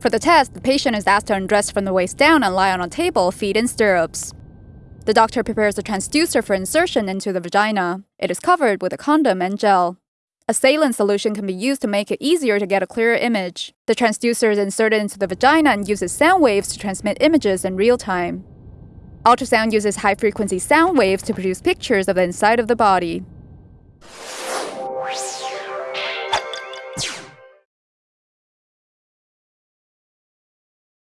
For the test, the patient is asked to undress from the waist down and lie on a table, feet in stirrups. The doctor prepares a transducer for insertion into the vagina. It is covered with a condom and gel. A saline solution can be used to make it easier to get a clearer image. The transducer is inserted into the vagina and uses sound waves to transmit images in real time. Ultrasound uses high frequency sound waves to produce pictures of the inside of the body.